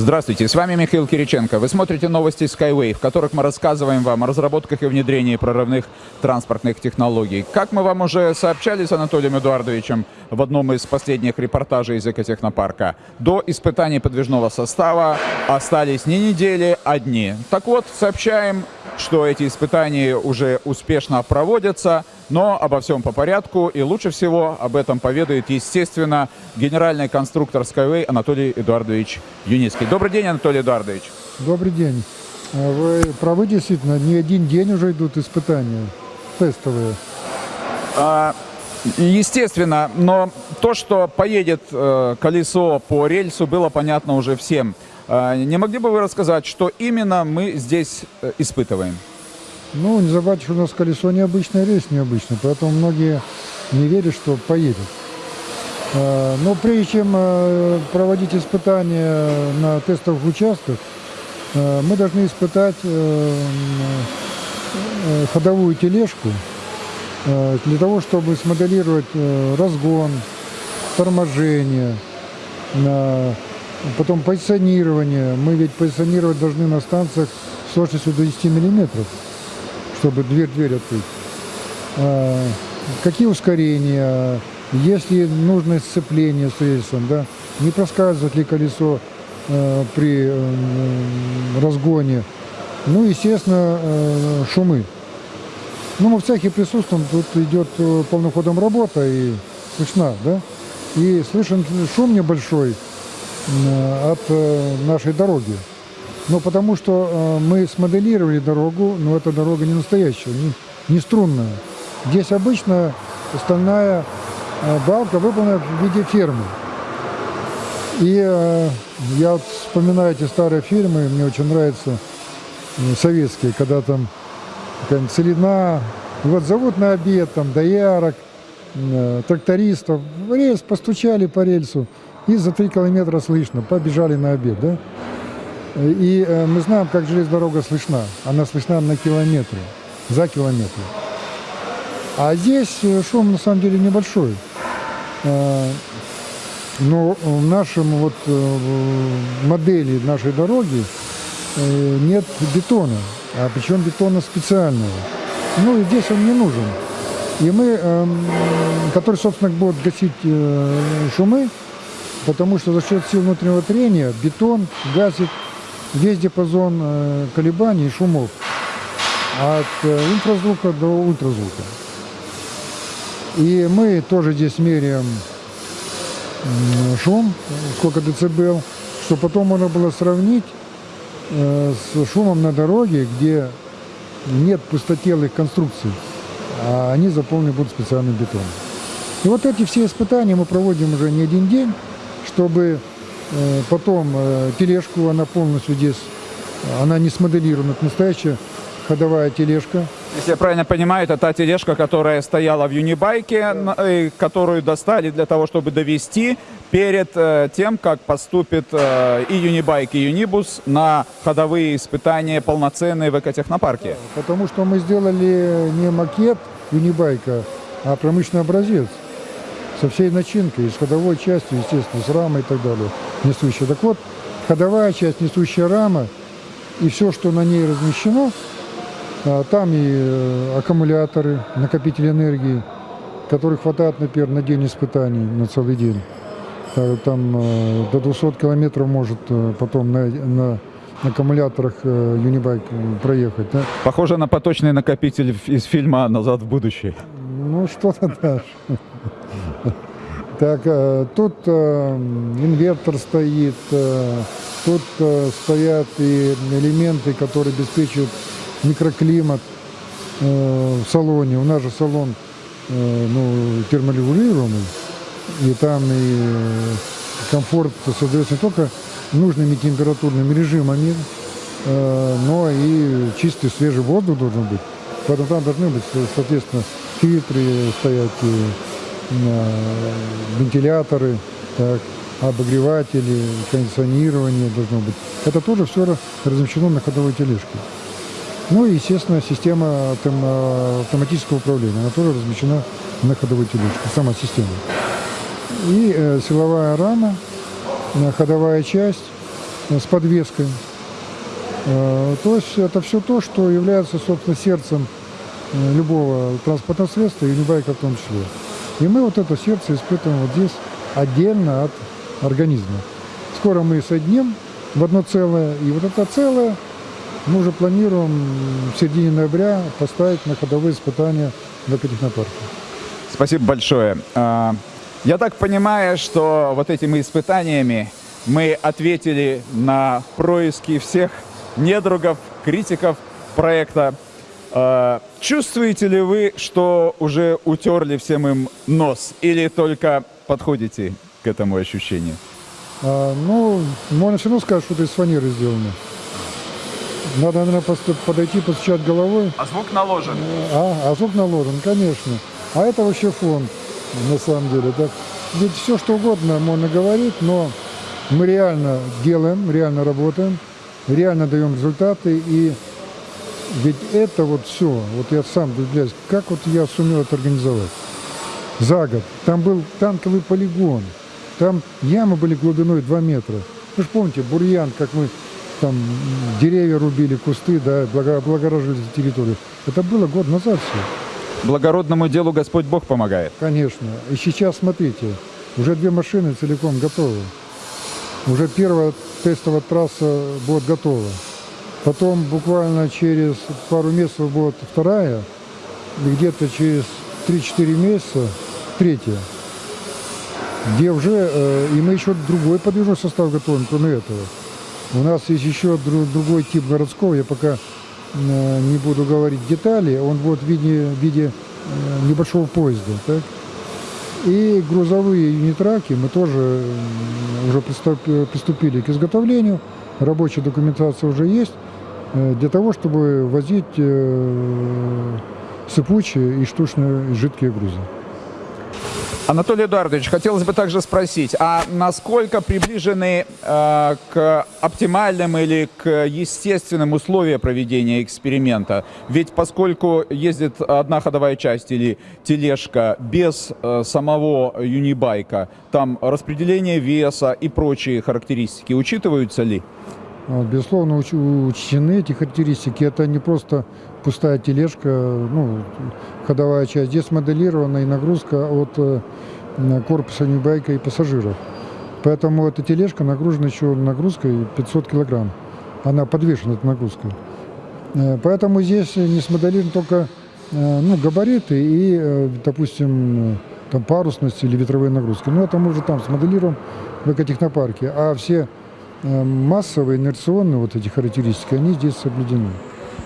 Здравствуйте, с вами Михаил Кириченко. Вы смотрите новости Skyway, в которых мы рассказываем вам о разработках и внедрении прорывных транспортных технологий. Как мы вам уже сообщали с Анатолием Эдуардовичем в одном из последних репортажей из экотехнопарка, до испытаний подвижного состава остались не недели, а дни. Так вот, сообщаем, что эти испытания уже успешно проводятся, но обо всем по порядку, и лучше всего об этом поведает, естественно, генеральный конструктор Skyway Анатолий Эдуардович Юницкий. Добрый день, Анатолий Эдуардович. Добрый день. А вы правы, действительно, не один день уже идут испытания тестовые. А, естественно, но то, что поедет э, колесо по рельсу, было понятно уже всем. А, не могли бы вы рассказать, что именно мы здесь э, испытываем? Ну, не забывайте, что у нас колесо необычное, рейс необычный, поэтому многие не верят, что поедет. А, но прежде чем э, проводить испытания на тестовых участках, э, мы должны испытать э, ходовую тележку для того, чтобы смоделировать разгон, торможение, потом позиционирование. Мы ведь позиционировать должны на станциях с точностью до 10 миллиметров чтобы дверь-дверь открыть. А, какие ускорения, есть ли нужное сцепление с рельсом, да, не проскальзывает ли колесо э, при э, разгоне. Ну, естественно, э, шумы. Ну, мы в цехе присутствуем, тут идет полным ходом работа и слышна, да, и слышен шум небольшой от нашей дороги. Но потому что э, мы смоделировали дорогу, но эта дорога не настоящая, не, не струнная. Здесь обычно стальная э, балка выполнена в виде фермы. И э, я вот вспоминаю эти старые фильмы, мне очень нравятся советские, когда там какая-нибудь целина, вот зовут на обед там доярок, трактористов, рельс постучали по рельсу, и за три километра слышно, побежали на обед, да? И э, мы знаем, как железная дорога слышна. Она слышна на километры, за километры. А здесь э, шум на самом деле небольшой. Э, но в нашем вот модели нашей дороги нет бетона, а причем бетона специального. Ну и здесь он не нужен. И мы, эм, который, собственно, будет гасить шумы, потому что за счет сил внутреннего трения бетон гасит весь диапазон э, колебаний и шумов от э, инфразвука до ультразвука. И мы тоже здесь меряем шум, сколько децибел, чтобы потом можно было сравнить э, с шумом на дороге, где нет пустотелых конструкций, а они заполнены будут специальным бетоном. И вот эти все испытания мы проводим уже не один день, чтобы потом э, тележку, она полностью здесь, она не смоделирована, это настоящая ходовая тележка. Если я правильно понимаю, это та тележка, которая стояла в Юнибайке, э, которую достали для того, чтобы довести перед тем, как поступит и Юнибайк, и Юнибус на ходовые испытания полноценные в экотехнопарке. Потому что мы сделали не макет Юнибайка, а промышленный образец со всей начинкой, с ходовой частью, естественно, с рамой и так далее, несущая. Так вот, ходовая часть, несущая рама, и все, что на ней размещено, а, там и э, аккумуляторы, накопители энергии, которых хватает, например, на день испытаний, на целый день. А, там э, до 200 километров может э, потом на, на аккумуляторах Юнибайк проехать. Да? Похоже на поточный накопитель из фильма «Назад в будущее». Ну, что-то да. Так, э, тут э, инвертор стоит, э, тут стоят и элементы, которые обеспечивают микроклимат в салоне. У нас же салон ну, терморегулируемый, и там и комфорт создается не только нужными температурными режимами, но и чистый свежий воздух должен быть. Поэтому там должны быть, соответственно, фильтры стоять, вентиляторы, так, обогреватели, кондиционирование должно быть. Это тоже все размещено на ходовой тележке. Ну и, естественно, система автоматического управления, она тоже размещена на ходовой тележке, сама система. И э, силовая рама, ходовая часть, э, с подвеской. Э, То есть это все то, что является, собственно, сердцем э, любого транспортного средства, и юнибайка в том числе. И мы вот это сердце испытываем вот здесь отдельно от организма. Скоро мы соединим в одно целое, и вот это целое мы уже планируем в середине ноября поставить на ходовые испытания в экотехнопарке. Спасибо большое. А, Я так понимаю, что вот этими испытаниями мы ответили на происки всех недругов, критиков проекта. А, Чувствуете ли вы, что уже утерли всем им нос или только подходите к этому ощущению? А, ну, можно все равно сказать, что это из фанеры сделано. Надо, наверное, просто подойти, постучать головой. А звук наложен. А, а звук наложен, конечно. А это вообще фон, на самом деле. Так, ведь все, что угодно можно говорить, но мы реально делаем, реально работаем, реально даем результаты. И ведь это вот все, вот я сам удивляюсь, как вот я сумел это организовать. За год. Там был танковый полигон. Там ямы были глубиной 2 метра. Вы же помните, бурьян, как мы там деревья рубили, кусты, да, благо- облагораживали территорию. Это было год назад все. Благородному делу Господь Бог помогает. Конечно. И сейчас, смотрите, уже две машины целиком готовы. Уже первая тестовая трасса будет готова. Потом буквально через пару месяцев будет вторая. И где-то через 3-4 месяца третья. Где уже, э, и мы еще другой подвижной состав готовим, кроме этого. У нас есть еще дру- другой тип городского, я пока э, не буду говорить детали, он будет в виде, в виде э, небольшого поезда. Так? И грузовые юнитраки мы тоже м, уже приступ- приступили к изготовлению. Рабочая документация уже есть э, для того, чтобы возить э, сыпучие и штучные жидкие грузы. Анатолий Эдуардович, хотелось бы также спросить, а насколько приближены э, к оптимальным или к естественным условиям проведения эксперимента? Ведь поскольку ездит одна ходовая часть или тележка без э, самого юнибайка, там распределение веса и прочие характеристики учитываются ли? А, Безусловно, уч- учтены эти характеристики. Это не просто пустая тележка, ну, ходовая часть. Здесь моделирована и нагрузка от э, корпуса ньюбайка и пассажиров. Поэтому эта тележка нагружена еще нагрузкой 500 килограмм. Она подвешена этой нагрузкой. Э, Поэтому здесь не смоделированы только э, ну, габариты и, допустим, там парусность или ветровые нагрузки. Но это мы уже там смоделируем в экотехнопарке. А все массовые, инерционные вот эти характеристики, они здесь соблюдены.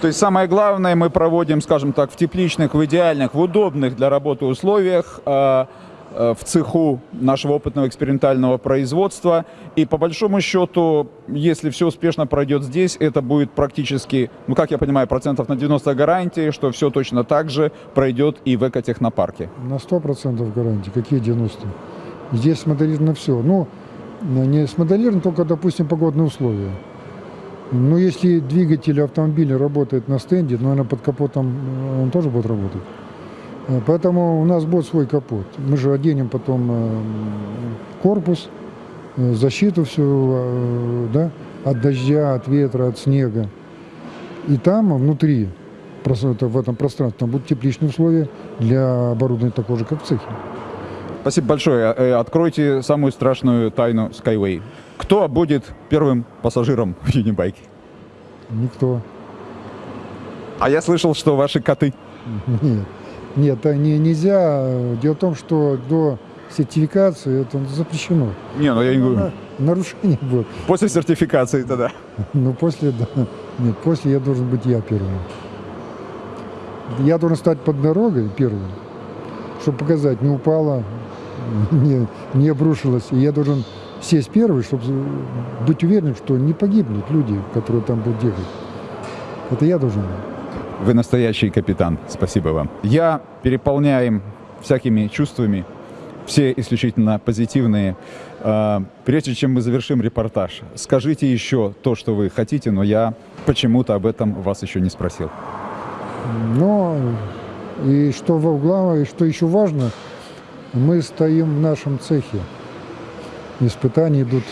То есть самое главное мы проводим, скажем так, в тепличных, в идеальных, в удобных для работы условиях, э, э, в цеху нашего опытного экспериментального производства. И по большому счету, если все успешно пройдет здесь, это будет практически, ну как я понимаю, процентов на 90 гарантии, что все точно так же пройдет и в экотехнопарке. На 100% гарантии. Какие 90? Здесь смоделировано все. Ну, не смоделировано только, допустим, погодные условия. Но если двигатель автомобиля работает на стенде, наверное, под капотом э, он тоже будет работать. Э, Поэтому у нас будет свой капот. Мы же оденем потом э, корпус, защиту всю, да, от дождя, от ветра, от снега. И там внутри, в этом пространстве, там будут тепличные условия для оборудования такого же, как в цехе. Спасибо большое. Э, Откройте самую страшную тайну Skyway. Кто будет первым пассажиром в Юнибайке? Никто. А я слышал, что ваши коты. Нет, нет, так не, нельзя. Дело в том, что до сертификации это запрещено. Не, ну я не говорю. На- Нарушение будет. После сертификации тогда. Но после, да, нет, после я должен быть я первым. Я должен стать под дорогой первым, чтобы показать, не упала, не, не обрушилась. И я должен сесть первый, чтобы быть уверенным, что не погибнут люди, которые там будут ехать. Это я должен. Вы настоящий капитан. Спасибо вам. Я переполняем всякими чувствами, все исключительно позитивные. А, Прежде чем мы завершим репортаж, скажите еще то, что вы хотите, но я почему-то об этом вас еще не спросил. Но и что во- главное, и что еще важно, мы стоим в нашем цехе. Испытания идут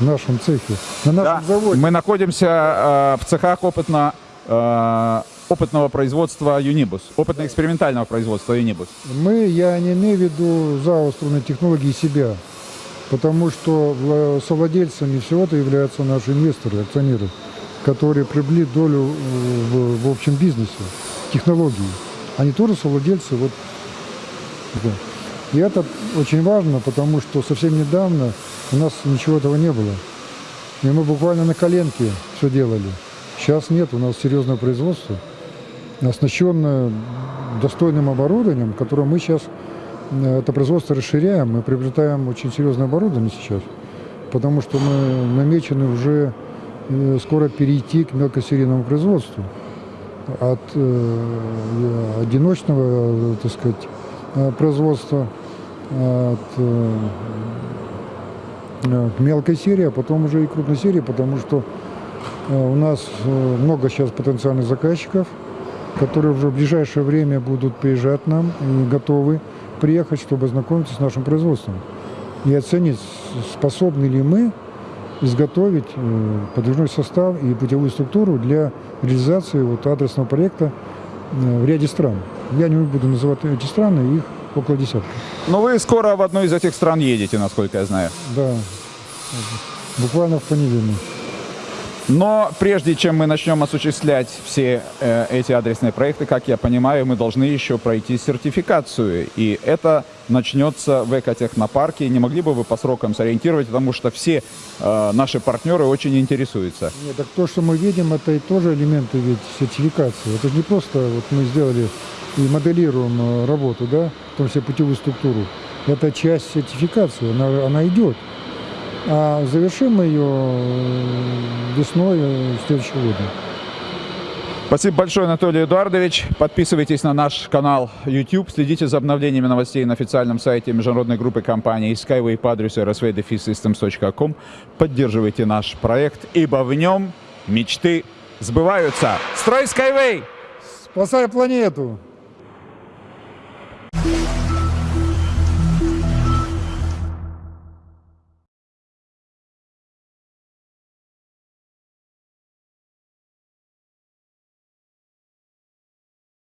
в нашем цехе, на нашем Да, заводе. мы находимся э, в цехах опытно, э, опытного производства Unibus, опытно-экспериментального производства Unibus. Мы, я не имею в виду ЗАО «Струнные технологии» себя, потому что вла- совладельцами всего-то являются наши инвесторы, акционеры, которые приобрели долю в, в общем бизнесе, технологии. Они тоже совладельцы. Вот, да. И это очень важно, потому что совсем недавно у нас ничего этого не было. И мы буквально на коленке все делали. Сейчас нет, у нас серьезное производство, оснащенное достойным оборудованием, которое мы сейчас, э, это производство расширяем, мы приобретаем очень серьезное оборудование сейчас, потому что мы намечены уже э, скоро перейти к мелкосерийному производству. От э, одиночного, э, так сказать, производства, от э, э, к мелкой серии, а потом уже и крупной серии, потому что э, у нас э, много сейчас потенциальных заказчиков, которые уже в ближайшее время будут приезжать нам и готовы приехать, чтобы ознакомиться с нашим производством и оценить, способны ли мы изготовить э, подвижной состав и путевую структуру для реализации вот адресного проекта э, в ряде стран. Я не буду называть эти страны, их около десятка. Но вы скоро в одну из этих стран едете, насколько я знаю. Да, буквально в понедельник. Но прежде чем мы начнем осуществлять все э, эти адресные проекты, как я понимаю, мы должны еще пройти сертификацию. И это начнется в экотехнопарке. Не могли бы вы по срокам сориентировать, потому что все э, наши партнеры очень интересуются. Нет, так то, что мы видим, это и тоже элементы ведь сертификации. Это же не просто вот мы сделали и моделируем работу, да, в том числе путевую структуру. Это часть сертификации, она, она идет. А завершим мы ее э, весной э, следующего года. Спасибо большое, Анатолий Эдуардович. Подписывайтесь на наш канал YouTube, следите за обновлениями новостей на официальном сайте международной группы компаний Skyway по адресу rsvdefisystems.com. Поддерживайте наш проект, ибо в нем мечты сбываются. Строй Skyway! Спасай планету!